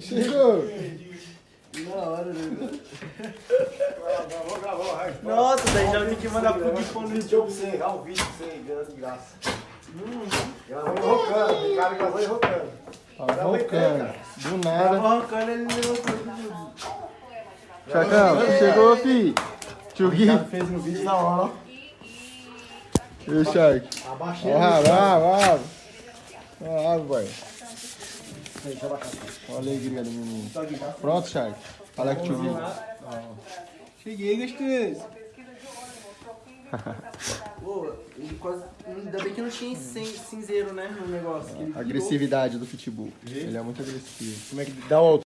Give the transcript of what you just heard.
Chegou. Na hora, né? Vou gravar o resto. Nossa, daí já tem que mandar pro Gui no vídeo pra você, gravar um vídeo pra você, ganhando de graça. Gravou enrocando, tem cara que gravou enrocando. Tá roncando. Do nada. Tava arrancando ele levou tudo. Chacão, chegou, fi. Tio Gui. fez no vídeo na hora, ó. E o Shark? Abaixei Ó, rabo. Ó, rabo, boy. Deixa eu abaixar. Olha a alegria do menino. Pronto, Shark? Fala o tio Gui. Cheguei, gostoso. Pô, ele quase. Ainda bem que não tinha cin- cinzeiro, né? No negócio. que. Agressividade do pitbull. Ele é muito agressivo. Como é que dá o